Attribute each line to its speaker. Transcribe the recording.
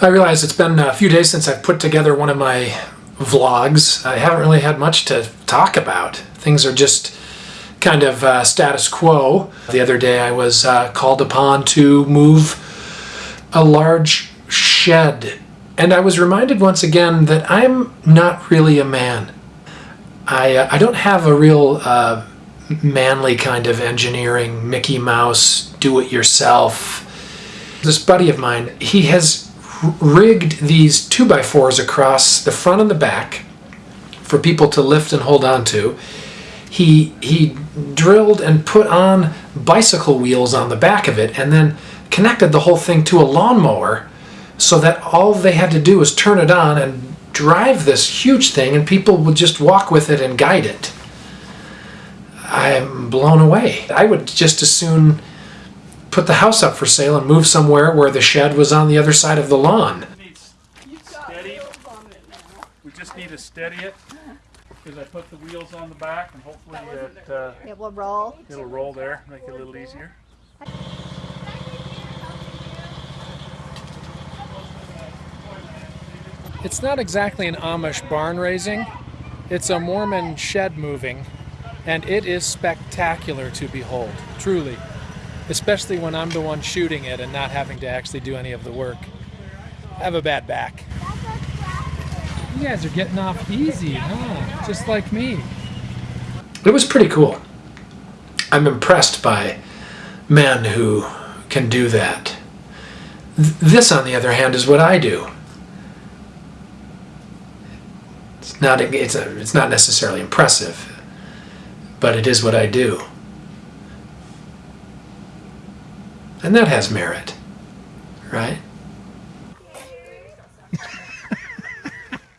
Speaker 1: I realize it's been a few days since I've put together one of my vlogs. I haven't really had much to talk about. Things are just kind of uh, status quo. The other day I was uh, called upon to move a large shed and I was reminded once again that I'm not really a man. I, uh, I don't have a real uh, manly kind of engineering, Mickey Mouse, do it yourself. This buddy of mine, he has rigged these 2x4s across the front and the back for people to lift and hold on to. He, he drilled and put on bicycle wheels on the back of it and then connected the whole thing to a lawnmower so that all they had to do was turn it on and drive this huge thing and people would just walk with it and guide it. I'm blown away. I would just as soon put the house up for sale and move somewhere where the shed was on the other side of the lawn.
Speaker 2: steady. We just need to steady it because I put the wheels on the back and hopefully it, uh,
Speaker 3: It will roll.
Speaker 2: it'll roll there, make it a little easier.
Speaker 1: It's not exactly an Amish barn raising, it's a Mormon shed moving, and it is spectacular to behold, truly. Especially when I'm the one shooting it and not having to actually do any of the work. I have a bad back. You guys are getting off easy, huh? Just like me. It was pretty cool. I'm impressed by men who can do that. This, on the other hand, is what I do. It's not it's a, it's not necessarily impressive, but it is what I do. And that has merit, right?